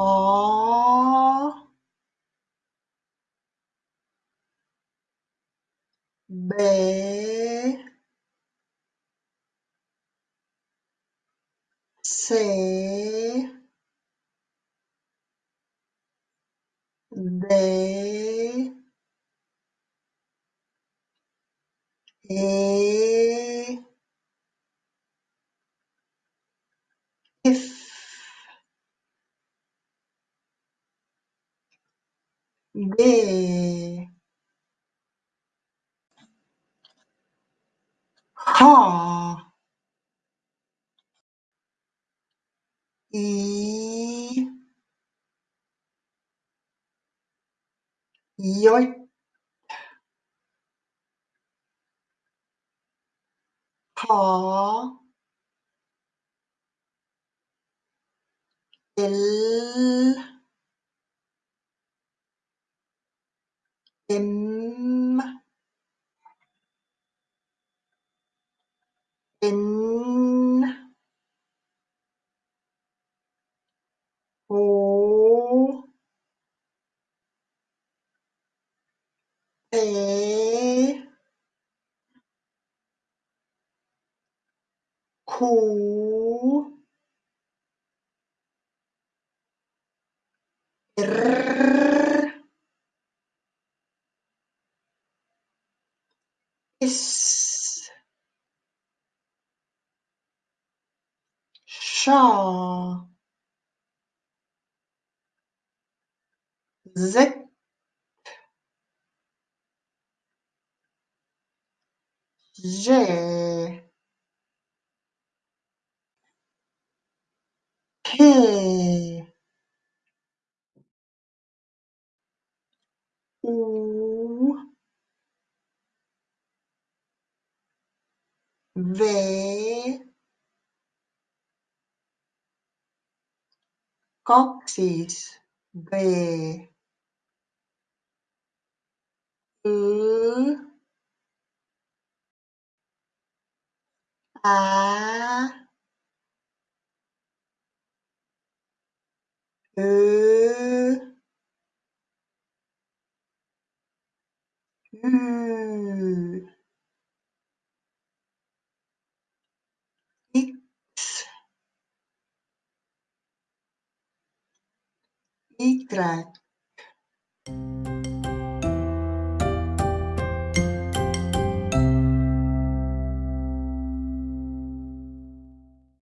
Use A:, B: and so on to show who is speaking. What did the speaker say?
A: O B C D E. G H I J K L M N O P Q champs SHA Z J K U V kaks siis V Õ Ä Mitra